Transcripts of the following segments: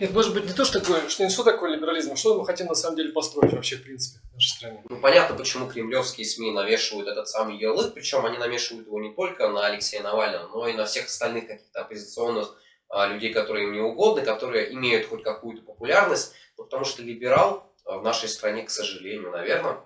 Нет, может быть, не то, что такое, что не что такое либерализм, а что мы хотим на самом деле построить вообще, в принципе, в нашей стране. Ну, понятно, почему кремлевские СМИ навешивают этот самый ярлык, причем они навешивают его не только на Алексея Навального, но и на всех остальных каких-то оппозиционных а, людей, которые им не угодны, которые имеют хоть какую-то популярность, ну, потому что либерал а, в нашей стране, к сожалению, наверное,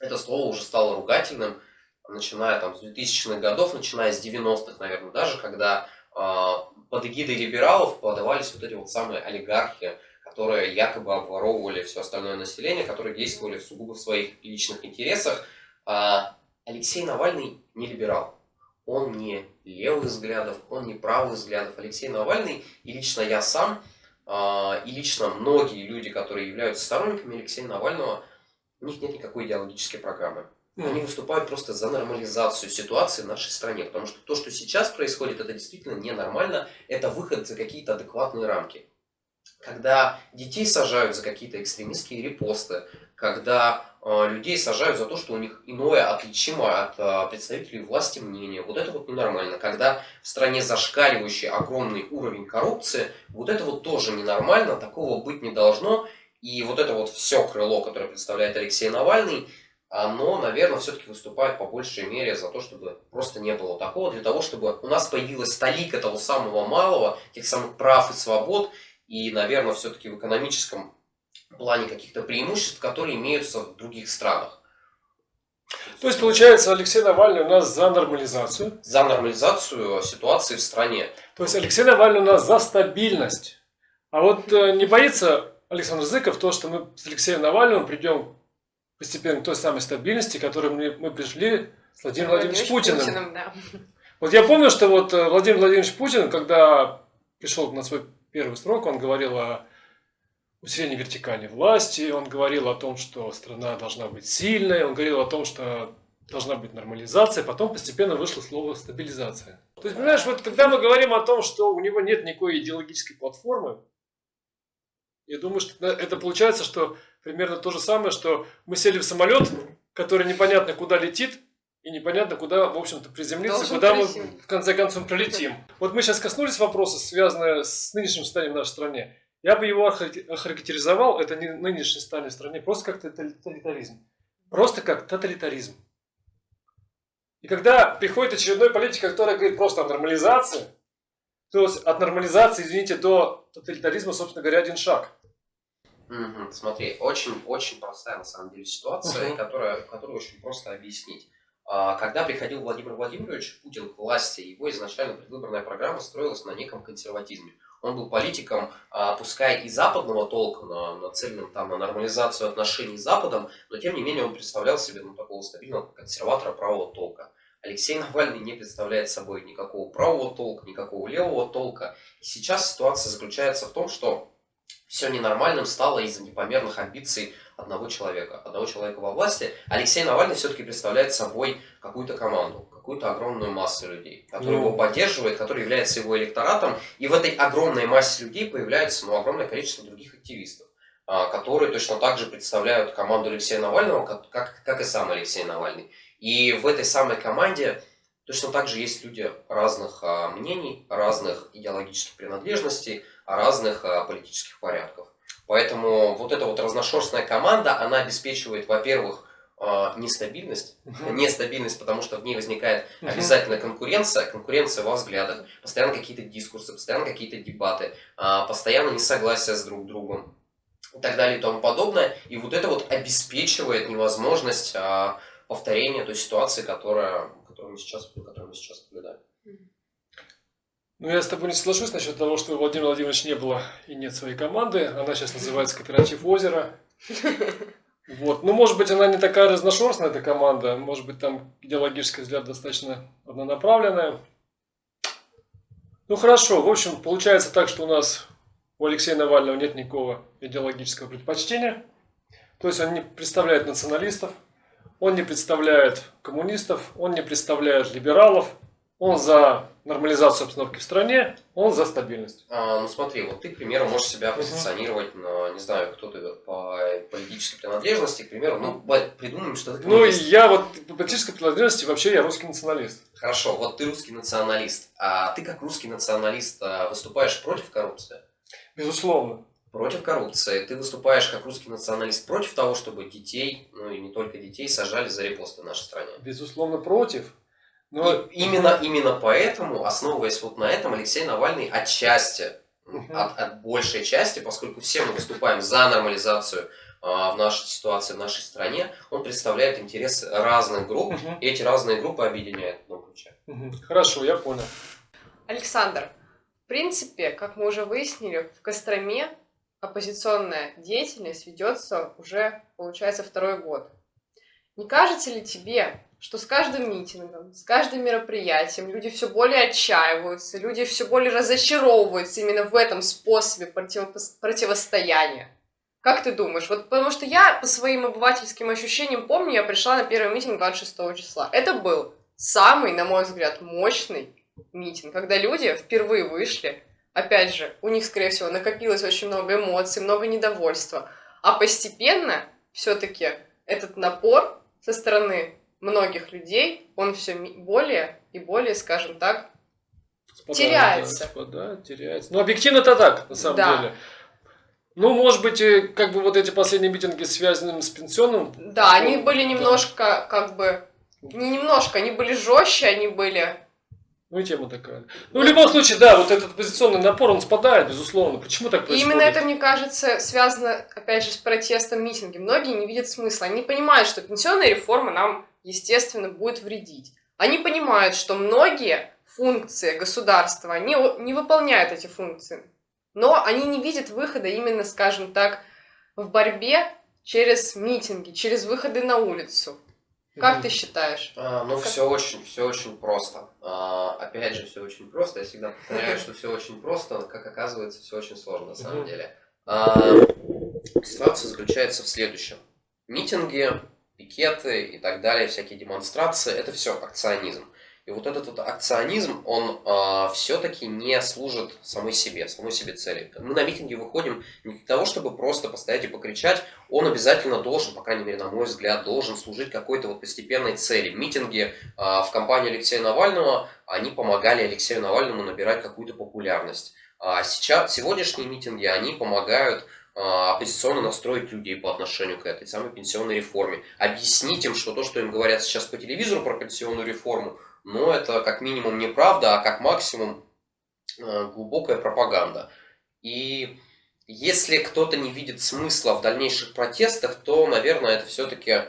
это слово уже стало ругательным, начиная там с 2000-х годов, начиная с 90-х, наверное, даже, когда под эгидой либералов подавались вот эти вот самые олигархи, которые якобы обворовывали все остальное население, которые действовали сугубо в своих личных интересах. А Алексей Навальный не либерал. Он не левых взглядов, он не правых взглядов. Алексей Навальный и лично я сам, а, и лично многие люди, которые являются сторонниками Алексея Навального, у них нет никакой идеологической программы. Они выступают просто за нормализацию ситуации в нашей стране, потому что то, что сейчас происходит, это действительно ненормально, это выход за какие-то адекватные рамки. Когда детей сажают за какие-то экстремистские репосты, когда э, людей сажают за то, что у них иное отличимо от э, представителей власти мнение, вот это вот ненормально. Когда в стране зашкаливающий огромный уровень коррупции, вот это вот тоже ненормально, такого быть не должно. И вот это вот все крыло, которое представляет Алексей Навальный, оно, наверное, все-таки выступает по большей мере за то, чтобы просто не было такого, для того, чтобы у нас появилась столика того самого малого, тех самых прав и свобод, и, наверное, все-таки в экономическом плане каких-то преимуществ, которые имеются в других странах. То есть, получается, Алексей Навальный у нас за нормализацию? За нормализацию ситуации в стране. То есть, Алексей Навальный у нас за стабильность. А вот э, не боится Александр Зыков то, что мы с Алексеем Навальным придем постепенно к той самой стабильности, к которой мы, мы пришли с Владимиром Владимировичем Путиным. Путиным да. Вот я помню, что вот э, Владимир Владимирович Путин, когда пришел на свой первый срок, он говорил о усилении вертикальной власти, он говорил о том, что страна должна быть сильной, он говорил о том, что должна быть нормализация, потом постепенно вышло слово стабилизация. То есть, понимаешь, вот когда мы говорим о том, что у него нет никакой идеологической платформы, я думаю, что это получается, что примерно то же самое, что мы сели в самолет, который непонятно куда летит, и непонятно, куда, в общем-то, приземлиться, Должен куда мы в конце концов прилетим. Вот мы сейчас коснулись вопроса, связанного с нынешним состоянием в нашей стране. Я бы его охарактеризовал, это не нынешнее состояние в стране, просто как тоталитаризм. Просто как тоталитаризм. И когда приходит очередной политик, который говорит просто о нормализации, то есть от нормализации, извините, до тоталитаризма, собственно говоря, один шаг. Угу, смотри, очень-очень простая на самом деле ситуация, угу. которая, которую очень просто объяснить. А, когда приходил Владимир Владимирович Путин к власти, его изначально предвыборная программа строилась на неком консерватизме. Он был политиком, а, пускай и западного толка, нацеленным там на нормализацию отношений с Западом, но тем не менее он представлял себе ну, такого стабильного консерватора правого толка. Алексей Навальный не представляет собой никакого правого толка, никакого левого толка. И сейчас ситуация заключается в том, что все ненормальным стало из-за непомерных амбиций одного человека, одного человека во власти. Алексей Навальный все-таки представляет собой какую-то команду, какую-то огромную массу людей, которая ну... его поддерживает, который является его электоратом. И в этой огромной массе людей появляется ну, огромное количество других активистов, а, которые точно так же представляют команду Алексея Навального, как, как, как и сам Алексей Навальный. И в этой самой команде точно так же есть люди разных а, мнений, разных идеологических принадлежностей, разных а, политических порядков. Поэтому вот эта вот разношерстная команда, она обеспечивает, во-первых, а, нестабильность. Uh-huh. Нестабильность, потому что в ней возникает uh-huh. обязательно конкуренция, конкуренция во взглядах, постоянно какие-то дискурсы, постоянно какие-то дебаты, а, постоянно несогласие с друг другом и так далее и тому подобное. И вот это вот обеспечивает невозможность повторения той ситуации, которая, которую мы сейчас, которую мы сейчас наблюдаем. Ну, я с тобой не соглашусь насчет того, что у Владимира Владимировича не было и нет своей команды. Она сейчас называется «Кооператив Озеро». Вот. Ну, может быть, она не такая разношерстная, эта команда. Может быть, там идеологический взгляд достаточно однонаправленная. Ну, хорошо. В общем, получается так, что у нас у Алексея Навального нет никакого идеологического предпочтения. То есть он не представляет националистов, он не представляет коммунистов, он не представляет либералов, он за нормализацию обстановки в стране, он за стабильность. А, ну смотри, вот ты, к примеру, можешь себя позиционировать, на, не знаю, кто ты по политической принадлежности, к примеру, ну, придумаем, что ты Ну, я вот по политической принадлежности вообще я русский националист. Хорошо, вот ты русский националист. А ты как русский националист а, выступаешь против коррупции? Безусловно. Против коррупции. Ты выступаешь как русский националист против того, чтобы детей, ну и не только детей, сажали за репосты в нашей стране. Безусловно, против. Но... И именно, именно поэтому, основываясь вот на этом, Алексей Навальный отчасти, Мгм. от, от большей части, поскольку все мы выступаем за нормализацию а, в нашей ситуации, в нашей стране, он представляет интересы разных групп, Мгм. и эти разные группы объединяет в одном ключе. Мгм. Хорошо, я понял. Александр, в принципе, как мы уже выяснили, в Костроме оппозиционная деятельность ведется уже, получается, второй год. Не кажется ли тебе, что с каждым митингом, с каждым мероприятием люди все более отчаиваются, люди все более разочаровываются именно в этом способе противопос- противостояния? Как ты думаешь? Вот потому что я по своим обывательским ощущениям помню, я пришла на первый митинг 26 числа. Это был самый, на мой взгляд, мощный митинг, когда люди впервые вышли, опять же, у них, скорее всего, накопилось очень много эмоций, много недовольства, а постепенно все-таки этот напор со стороны многих людей, он все более и более, скажем так, Спадает, Теряется. да, спадает, теряется. Ну, объективно это так, на самом Да. деле. Ну, может быть, и как бы вот эти последние митинги, связанные с пенсионным, да, они Ну, были да. немножко, как бы, не немножко, они были жестче, они были ну и тема такая. Ну, в любом случае, да, вот этот позиционный напор, он спадает, безусловно. Почему так И происходит? именно это, мне кажется, связано, опять же, с протестом митинги. Многие не видят смысла. Они понимают, что пенсионная реформа нам, естественно, будет вредить. Они понимают, что многие функции государства, о- не выполняют эти функции. Но они не видят выхода именно, скажем так, в борьбе через митинги, через выходы на улицу. Как ты считаешь? А, ну, Как- все очень, все очень просто. А, опять же, все очень просто. Я всегда повторяю, что все очень просто, но, как оказывается, все очень сложно на самом деле. А, ситуация заключается в следующем. Митинги, пикеты и так далее, всякие демонстрации, это все акционизм. И вот этот вот акционизм, он все-таки не служит самой себе, самой себе цели. Мы на митинги выходим не для того, чтобы просто постоять и покричать, он обязательно должен, по крайней мере, на мой взгляд, должен служить какой-то вот постепенной цели. Митинги а, в компании Алексея Навального, они помогали Алексею Навальному набирать какую-то популярность. А сейчас, сегодняшние митинги, они помогают а, оппозиционно настроить людей по отношению к этой самой пенсионной реформе. Объяснить им, что то, что им говорят сейчас по телевизору про пенсионную реформу, но это как минимум неправда, а как максимум э, глубокая пропаганда. И если кто-то не видит смысла в дальнейших протестах, то, наверное, это все-таки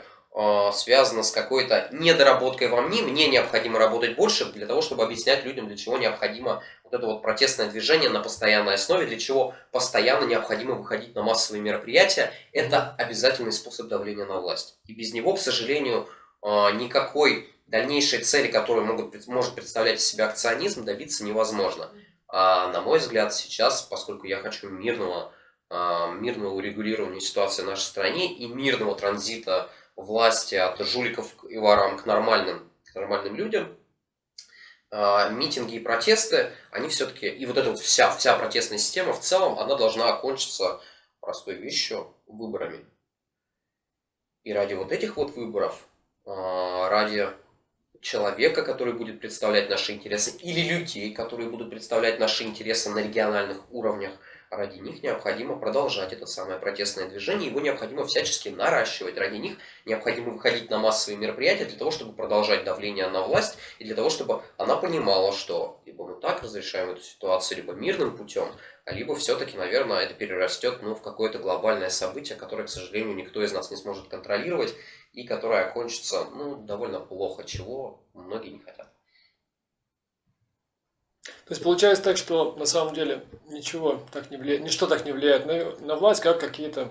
связано с какой-то недоработкой во мне. Мне необходимо работать больше для того, чтобы объяснять людям, для чего необходимо вот это вот протестное движение на постоянной основе, для чего постоянно необходимо выходить на массовые мероприятия. Это обязательный способ давления на власть. И без него, к сожалению, э, никакой дальнейшей цели, которую могут, может представлять из себя акционизм, добиться невозможно. А, на мой взгляд, сейчас, поскольку я хочу мирного, а, мирного урегулирования ситуации в нашей стране и мирного транзита власти от жуликов и ворам к нормальным, к нормальным людям, а, митинги и протесты, они все-таки, и вот эта вот вся, вся протестная система в целом, она должна окончиться простой вещью – выборами. И ради вот этих вот выборов, а, ради человека, который будет представлять наши интересы, или людей, которые будут представлять наши интересы на региональных уровнях, ради них необходимо продолжать это самое протестное движение, его необходимо всячески наращивать, ради них необходимо выходить на массовые мероприятия для того, чтобы продолжать давление на власть, и для того, чтобы она понимала, что либо мы так разрешаем эту ситуацию, либо мирным путем, а либо все-таки, наверное, это перерастет ну, в какое-то глобальное событие, которое, к сожалению, никто из нас не сможет контролировать, и которое окончится ну, довольно плохо, чего многие не хотят. То есть получается так, что на самом деле ничего так не влияет, ничто так не влияет на, на власть, как какие-то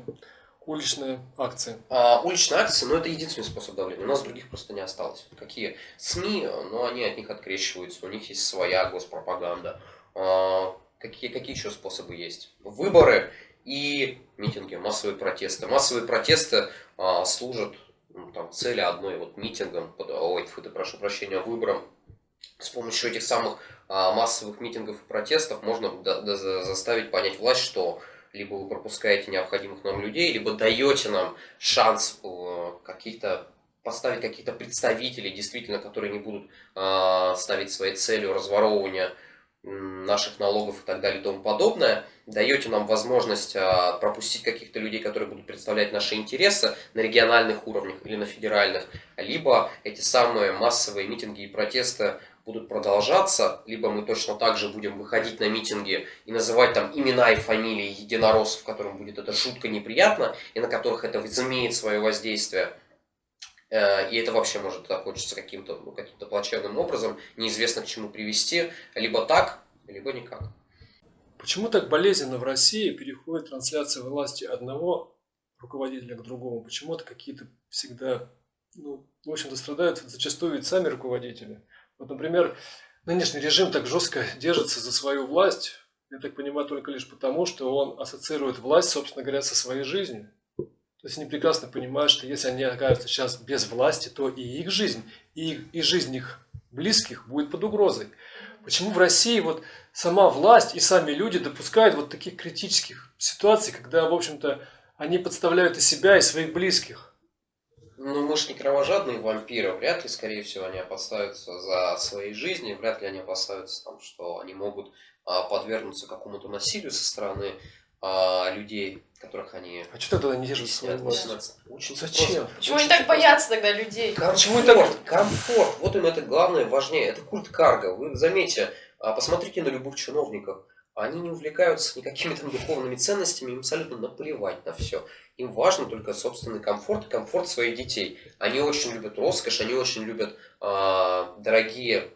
уличные акции. А, уличные акции, ну это единственный способ давления. У нас других просто не осталось. Какие? СМИ, но они от них открещиваются, у них есть своя госпропаганда. А, какие, какие еще способы есть? Выборы и митинги, массовые протесты. Массовые протесты а, служат ну, там, цели одной вот митингом, под, ой, фу, ты, прошу прощения, выбором. С помощью этих самых а, массовых митингов и протестов можно заставить понять власть, что либо вы пропускаете необходимых нам людей, либо даете нам шанс э, каких-то поставить каких-то представителей, действительно, которые не будут э, ставить своей целью разворовывания наших налогов и так далее и тому подобное, даете нам возможность а, пропустить каких-то людей, которые будут представлять наши интересы на региональных уровнях или на федеральных, либо эти самые массовые митинги и протесты будут продолжаться, либо мы точно так же будем выходить на митинги и называть там имена и фамилии единороссов, которым будет это жутко неприятно, и на которых это возымеет свое воздействие. Э, и это вообще может закончиться каким-то ну, каким плачевным образом, неизвестно к чему привести, либо так, либо никак. Почему так болезненно в России переходит трансляция власти одного руководителя к другому? Почему-то какие-то всегда, ну, в общем-то, страдают зачастую ведь сами руководители. Вот, например, нынешний режим так жестко держится за свою власть, я так понимаю, только лишь потому, что он ассоциирует власть, собственно говоря, со своей жизнью. То есть они прекрасно понимают, что если они окажутся сейчас без власти, то и их жизнь, и, и жизнь их близких будет под угрозой. Почему в России вот сама власть и сами люди допускают вот таких критических ситуаций, когда, в общем-то, они подставляют и себя, и своих близких? Ну, мы же не кровожадные вампиры, вряд ли, скорее всего, они опасаются за свои жизни, вряд ли они опасаются, там, что они могут а, подвергнуться какому-то насилию со стороны а, людей, которых они... А что тогда не держат свою власть? Очень Зачем? Просто, Почему они так боятся тогда людей? Комфорт, Почему так? Комфорт. Вот им это главное, важнее. Это культ карга. Вы заметьте, а, посмотрите на любых чиновников. Они не увлекаются никакими там духовными ценностями, им абсолютно наплевать на все. Им важно только собственный комфорт комфорт своих детей. Они очень любят роскошь, они очень любят э, дорогие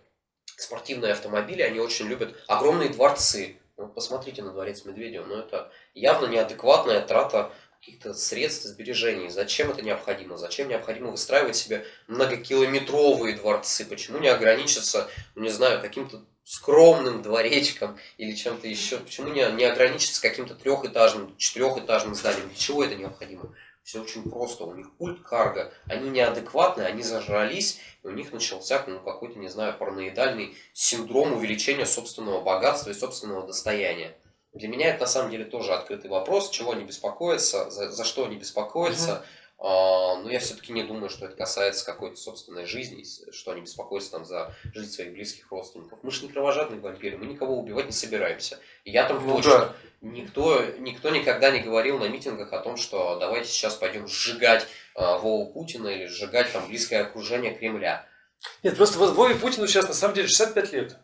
спортивные автомобили, они очень любят огромные дворцы. Ну, посмотрите на дворец Медведева, но это явно неадекватная трата каких-то средств сбережений. Зачем это необходимо? Зачем необходимо выстраивать себе многокилометровые дворцы? Почему не ограничиться, ну, не знаю, каким-то скромным дворечком или чем-то еще. Почему не, не ограничиться каким-то трехэтажным, четырехэтажным зданием? Для чего это необходимо? Все очень просто. У них культ карга. Они неадекватные, они зажрались, и у них начался ну, какой-то, не знаю, параноидальный синдром увеличения собственного богатства и собственного достояния. Для меня это на самом деле тоже открытый вопрос, чего они беспокоятся, за, за что они беспокоятся. Uh-huh. А, но я все-таки не думаю, что это касается какой-то собственной жизни, что они беспокоятся там за жизнь своих близких родственников. Мы же не кровожадные вампиры, мы никого убивать не собираемся. И я там ну, точно. Да. Никто, никто никогда не говорил на митингах о том, что давайте сейчас пойдем сжигать э, Вову Путина или сжигать там близкое окружение Кремля. Нет, просто вот Вове Путину сейчас на самом деле 65 лет.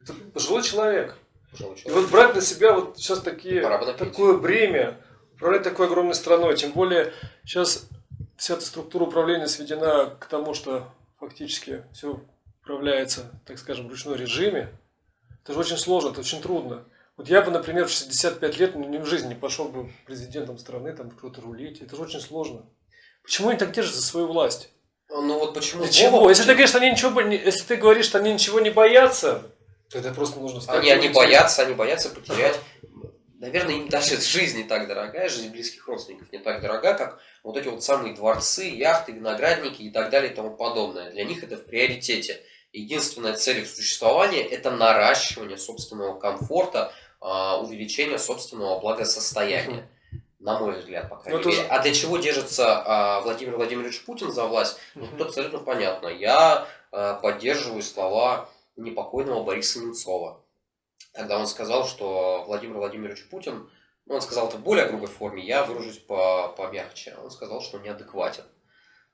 Это пожилой человек. Пожилой человек. И вот брать на себя вот сейчас такие, такое бремя, управлять такой огромной страной, тем более сейчас вся эта структура управления сведена к тому, что фактически все управляется, так скажем, в ручном режиме, это же очень сложно, это очень трудно. Вот я бы, например, в 65 лет ни в жизни не пошел бы президентом страны, там кто-то рулить. Это же очень сложно. Почему они так держат за свою власть? Ну вот почему? Для чего? Если ты говоришь, что они ничего, если ты говоришь, что они ничего не боятся, то это просто нужно сказать. Они, они боятся, они боятся потерять. Наверное, им даже жизнь не так дорогая, жизнь близких родственников не так дорога, как вот эти вот самые дворцы, яхты, виноградники и так далее и тому подобное. Для них это в приоритете. Единственная цель их существования – это наращивание собственного комфорта, а, увеличение собственного благосостояния. На мой взгляд, по крайней ну, мере. А для чего держится а, Владимир Владимирович Путин за власть? Ну, тут абсолютно понятно. Я а, поддерживаю слова непокойного Бориса Немцова. Когда он сказал, что Владимир Владимирович Путин он сказал это в более грубой форме, я выражусь по помягче. Он сказал, что неадекватен.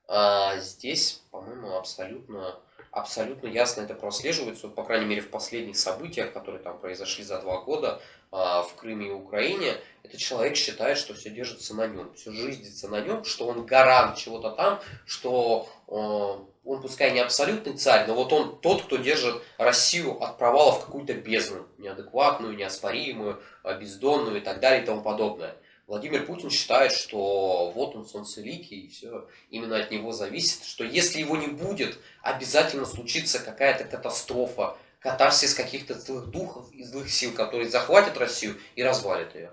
А здесь, по-моему, абсолютно, абсолютно ясно это прослеживается, по крайней мере, в последних событиях, которые там произошли за два года а, в Крыме и Украине, этот человек считает, что все держится на нем, все жизнится на нем, что он гарант чего-то там, что э, он пускай не абсолютный царь, но вот он тот, кто держит Россию от провала в какую-то бездну, неадекватную, неоспоримую, бездонную и так далее и тому подобное. Владимир Путин считает, что вот он солнцеликий, и все именно от него зависит, что если его не будет, обязательно случится какая-то катастрофа, катарсис каких-то злых духов и злых сил, которые захватят Россию и развалят ее.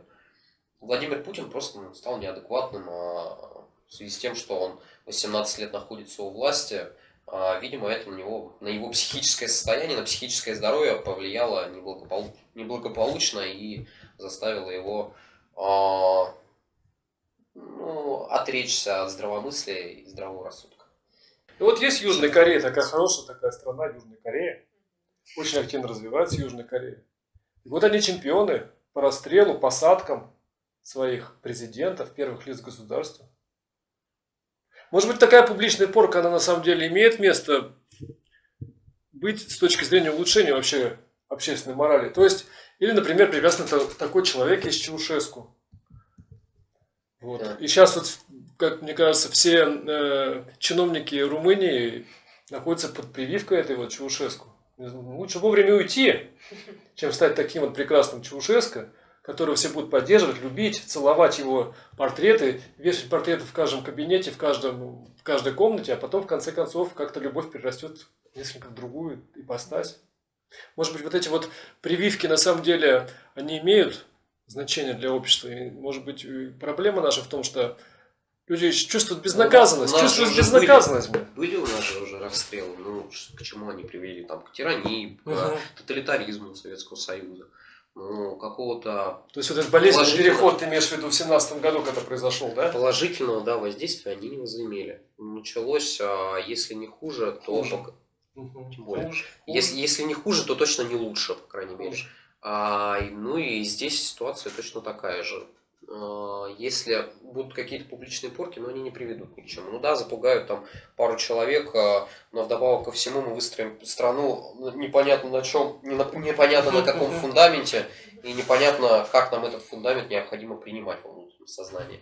Владимир Путин просто ну, стал неадекватным а, в связи с тем, что он 18 лет находится у власти, а, видимо, это на него, на его психическое состояние, на психическое здоровье повлияло неблагополучно, неблагополучно и заставило его э, ну, отречься от здравомыслия и здравого рассудка. Ну, вот есть Южная Корея, такая хорошая такая страна, Южная Корея. Очень активно развивается Южная Корея. И вот они чемпионы по расстрелу, посадкам своих президентов, первых лиц государства. Может быть, такая публичная порка, она на самом деле имеет место быть с точки зрения улучшения вообще общественной морали. То есть, или, например, прекрасно такой человек есть Чаушеску. Вот. И сейчас, вот, как мне кажется, все э, чиновники Румынии находятся под прививкой этой вот Чаушеску. Лучше вовремя уйти, чем стать таким вот прекрасным Чаушеско, которого все будут поддерживать, любить, целовать его портреты, вешать портреты в каждом кабинете, в, каждом, в каждой комнате, а потом, в конце концов, как-то любовь перерастет в несколько другую ипостась. Может быть, вот эти вот прививки, на самом деле, они имеют значение для общества. И, может быть, проблема наша в том, что люди чувствуют безнаказанность, ну, чувствуют безнаказанность. Были, были у нас же уже расстрелы, ну, к чему они привели, там, к тирании, к угу. тоталитаризму Советского Союза ну, какого-то... То есть вот этот болезненный переход ты имеешь в виду в семнадцатом году, когда произошел, да? Положительного, да, воздействия они не возымели. Началось, а, если не хуже, то... Хуже. Пока... Угу. Тем более. Хуже. Если, если не хуже, то точно не лучше, по крайней мере. А, ну и здесь ситуация точно такая же. А, если будут какие-то публичные порки, но они не приведут ни к чему. Ну да, запугают там пару человек, а, но вдобавок ко всему мы выстроим страну ну, непонятно на чем, непонятно на каком фундаменте, и непонятно, как нам этот фундамент необходимо принимать во внутреннем сознании.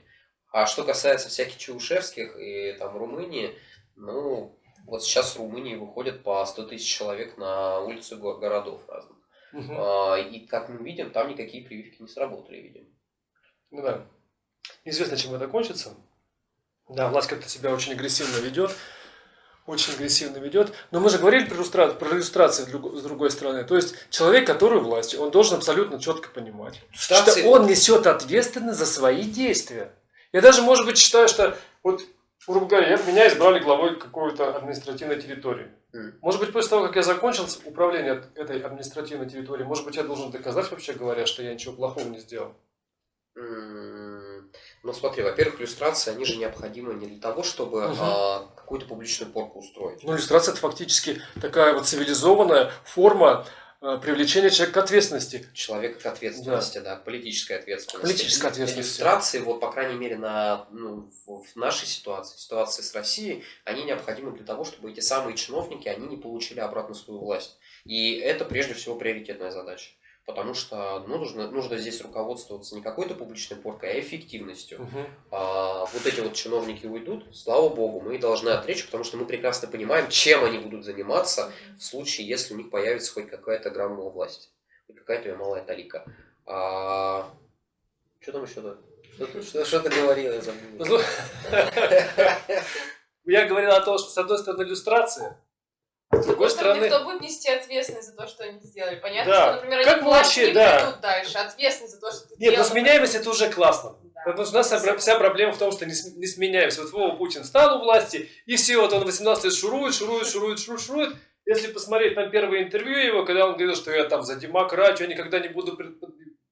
А что касается всяких Чаушевских и там Румынии, ну, вот сейчас в Румынии выходят по 100 тысяч человек на улицы городов разных. Угу. И как мы видим, там никакие прививки не сработали, видимо. Ну да. Неизвестно, чем это кончится. Да, власть как-то себя очень агрессивно ведет. Очень агрессивно ведет. Но мы же говорили про, иллюстра... про иллюстрации с другой стороны. То есть человек, который власть, он должен абсолютно четко понимать, Иллюстрации... что он несет ответственность за свои действия. Я даже, может быть, считаю, что вот, грубо говоря, меня избрали главой какой-то административной территории. Может быть, после того, как я закончил управление этой административной территорией, может быть, я должен доказать, вообще говоря, что я ничего плохого не сделал. Ну смотри, во-первых, иллюстрации, они же необходимы не для того, чтобы угу. а, какую-то публичную порку устроить. Ну, иллюстрация это фактически такая вот цивилизованная форма а, привлечения человека к ответственности. Человека к ответственности, да, да к политической ответственности. Политической ответственности. Иллюстрации, вот, по крайней мере, на, ну, в нашей ситуации, ситуации с Россией, они необходимы для того, чтобы эти самые чиновники, они не получили обратно свою власть. И это, прежде всего, приоритетная задача потому что ну, нужно, нужно здесь руководствоваться не какой-то публичной поркой, а эффективностью. Угу. А, вот эти вот чиновники уйдут, слава богу, мы должны отречь, потому что мы прекрасно понимаем, чем они будут заниматься в случае, если у них появится хоть какая-то грамма власти, хоть какая-то малая талика. А, что там еще-то? Что, что ты говорил, я забыл. Ну, я говорил о том, что с одной стороны иллюстрация, с другой стороны... Кто будет нести ответственность за то, что они сделали? Понятно, да. что, например, как они вообще, да. придут дальше. Ответственность за то, что ты Нет, делал, но сменяемость это уже классно. Да. Потому что у нас вся, вся проблема в том, что не, не сменяемся. Вот Вова Путин стал у власти, и все, вот он 18 лет шурует, шурует, шурует, шурует, шурует. Если посмотреть на первое интервью его, когда он говорил, что я там за демократию, я никогда не буду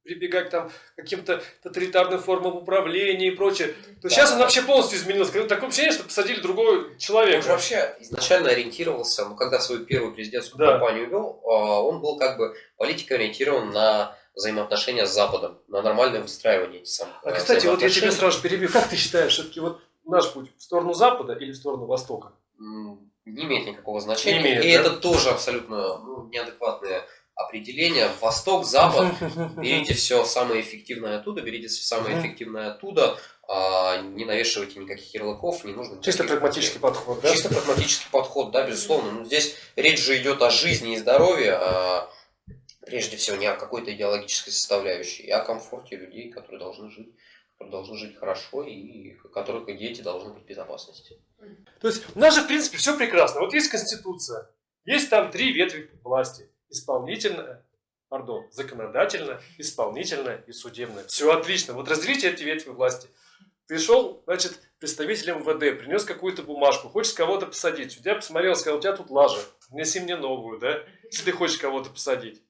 прибегать там, к каким-то тоталитарным формам управления и прочее, то да. сейчас он вообще полностью изменился. Такое ощущение, что посадили другого человека. Он же вообще изначально ориентировался, ну, когда свою первую президентскую да. кампанию вел, а, он был как бы политикой ориентирован на взаимоотношения с Западом, на нормальное выстраивание этих самых А, кстати, вот я тебя сразу перебью. Как ты считаешь, все-таки вот наш путь в сторону Запада или в сторону Востока? Не имеет никакого значения. Не имеет, и да? это тоже абсолютно ну, неадекватные определение восток, запад, берите все самое эффективное оттуда, берите все самое эффективное оттуда, а, не навешивайте никаких ярлыков, не нужно... Чисто прагматический подход, да? Чисто прагматический подход, да, безусловно. Но здесь речь же идет о жизни и здоровье, а прежде всего не о какой-то идеологической составляющей, и о комфорте людей, которые должны жить которые должны жить хорошо и которых дети должны быть в безопасности. То есть у нас же, в принципе, все прекрасно. Вот есть Конституция, есть там три ветви власти исполнительная, пардон, законодательная, исполнительная и судебная. Все отлично. Вот разделите эти ветви власти. Пришел, значит, представитель МВД, принес какую-то бумажку, хочешь кого-то посадить. Судья посмотрел, сказал, у тебя тут лажа, внеси мне новую, да, если ты хочешь кого-то посадить.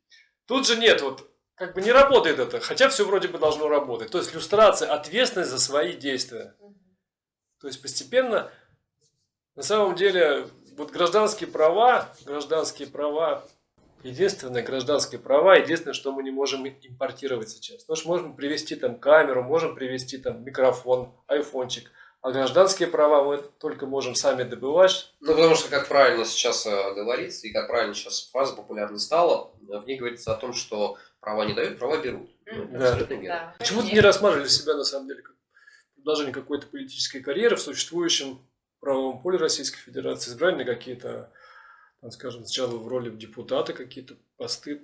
Тут же нет, вот как бы не работает это, хотя все вроде бы должно работать. То есть иллюстрация, ответственность за свои действия. То есть постепенно, на самом деле, вот гражданские права, гражданские права единственное гражданские права, единственное, что мы не можем импортировать сейчас. Потому что можем привести там камеру, можем привести там микрофон, айфончик. А гражданские права мы только можем сами добывать. Ну, потому что, как правильно сейчас э, говорится, и как правильно сейчас фраза популярной стала, в ней говорится о том, что права не дают, права берут. Ну, Мгм. Да. Верно. Да. Почему ты не рассматривали себя на самом деле как продолжение какой-то политической карьеры в существующем правовом поле Российской Федерации, избрали на какие-то, скажем, сначала в роли депутата какие-то посты,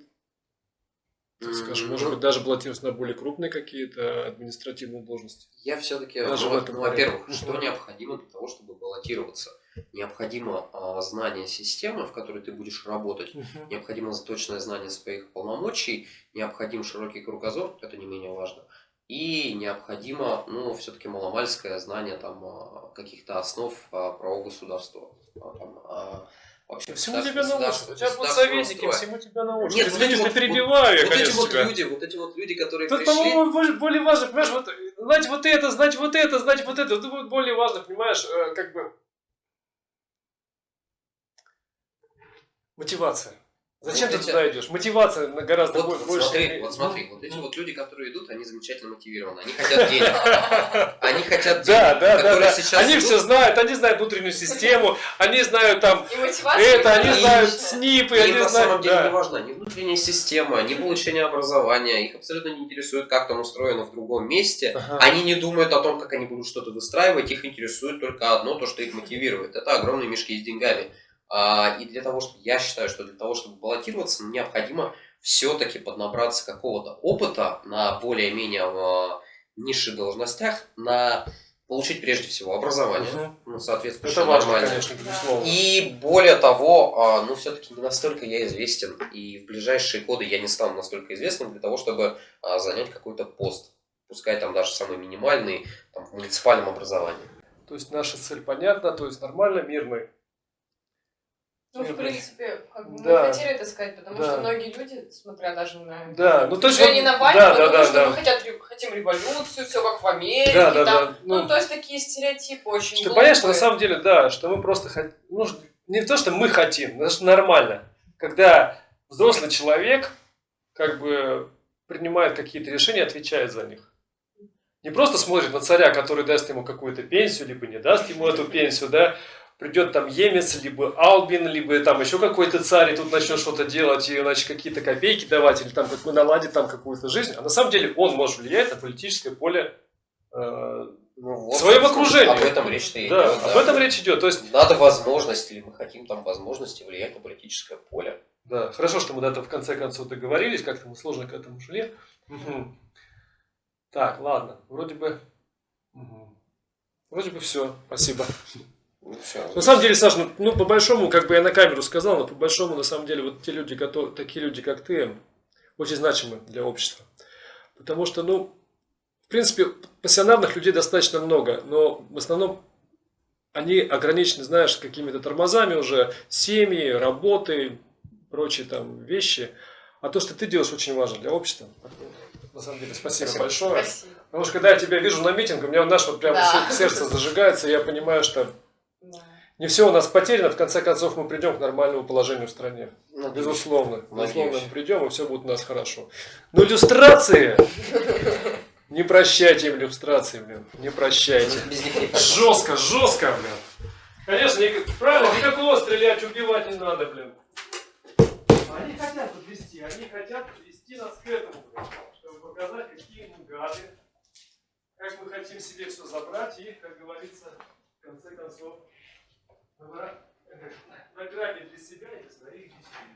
так скажем, может быть, даже баллотироваться на более крупные какие-то административные должности. Я все-таки, Даже во-первых, что необходимо для того, чтобы баллотироваться? Необходимо а, знание системы, в которой ты будешь работать, необходимо точное знание своих полномочий, необходим широкий кругозор, это не менее важно, и необходимо, ну, все-таки маломальское знание там а, каких-то основ а, правового государства. А, там, вообще Всему тебя научат. У тебя будут советники, всему тебя научат. Нет, Ты вот вот- перебиваю я, Вот эти вот тебя. люди, вот эти вот люди, которые Тут, пришли... по-моему, более, более важно, понимаешь, вот, знать вот это, знать вот это, знать вот это. Это будет более важно, понимаешь, э, как бы... Мотивация. Зачем Вот ты эти- туда идешь? Мотивация на гораздо Вот, бо- вот больше. смотри, вот смотри, вот эти вот люди, которые идут, они замечательно мотивированы. Они хотят денег. Они хотят денег, Да, да, да, которые да. сейчас Они идут. все знают, они знают внутреннюю систему, они знают там это, они знают снипы, они на самом знают... деле не важна ни внутренняя система, ни получение образования. Их абсолютно не интересует, как там устроено в другом месте. Ага. Они не думают о том, как они будут что-то выстраивать. Их интересует только одно, то, что их мотивирует. Это огромные мешки с деньгами. А, И для того, чтобы я считаю, что для того, чтобы баллотироваться, необходимо все-таки поднабраться какого-то опыта на более-менее а, низших должностях, на получить прежде всего образование, Мгм. ну, соответственно, Это важно, конечно, безусловно. И более того, а, ну все-таки не настолько я известен, и в ближайшие годы я не стану настолько известным для того, чтобы занять какой-то пост, пускай там даже самый минимальный, там, в муниципальном образовании. То есть наша цель понятна, то есть нормально, мирный. Ну, в принципе, как бы Да. мы хотели это сказать, потому Да. что многие люди, смотря даже на Да, ну то есть... движение вот- да, да, думают, да, что да. мы хотят, хотим революцию, все как в Америке. Да, да, там. да. Ну, Ну, то есть такие стереотипы очень Что понятно, что на глупые. самом деле, да, что мы просто хотим, ну, не то, что мы хотим, но что нормально, когда взрослый человек как бы принимает какие-то решения, отвечает за них. Не просто смотрит на царя, который даст ему какую-то пенсию, либо не даст ему эту пенсию, да, придет там Емец, либо Албин, либо там еще какой-то царь, и тут начнет что-то делать, и значит какие-то копейки давать, или там как наладит там какую-то жизнь. А на самом деле он может влиять на политическое поле э, Ну, В своем окружении. Об этом речь-то и да, идет, об этом речь идет. То есть, Надо возможность, или мы хотим там возможности влиять на политическое поле. да, хорошо, что мы до этого в конце концов договорились, как-то мы сложно к этому шли. Мгм. Так, ладно, вроде бы, мгм. вроде бы все, спасибо. Всё. На самом деле, Саш, ну, ну, по большому, как бы я на камеру сказал, но по большому, на самом деле, вот те люди, которые, такие люди, как ты, очень значимы для общества. Потому что, ну, в принципе, пассионарных людей достаточно много, но в основном они ограничены, знаешь, какими-то тормозами уже, семьи, работы, прочие там вещи. А то, что ты делаешь, очень важно для общества. На самом деле, спасибо, Спасибо. большое. Спасибо. Потому что когда я тебя вижу на митинге, у меня наш вот прям Да. сердце зажигается, и я понимаю, что Да. не все у нас потеряно, в конце концов мы придем к нормальному положению в стране. Надеюсь. Безусловно. Безусловно, мы придем, и все будет у нас хорошо. Но иллюстрации! Не прощайте им иллюстрации, блин. Не прощайте. Жестко, жестко, блин. Конечно, правильно, никакого стрелять, убивать не надо, блин. Они хотят подвести, они хотят подвести нас к этому, блин, чтобы показать, какие мы гады, как мы хотим себе все забрать и, как говорится, в конце концов, награбить для себя и для своих детей.